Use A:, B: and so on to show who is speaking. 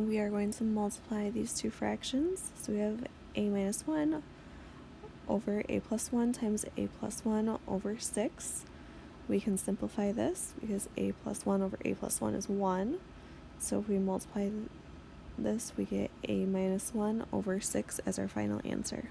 A: we are going to multiply these two fractions. So we have a minus 1 over a plus 1 times a plus 1 over 6. We can simplify this because a plus 1 over a plus 1 is 1. So if we multiply this, we get a minus 1 over 6 as our final answer.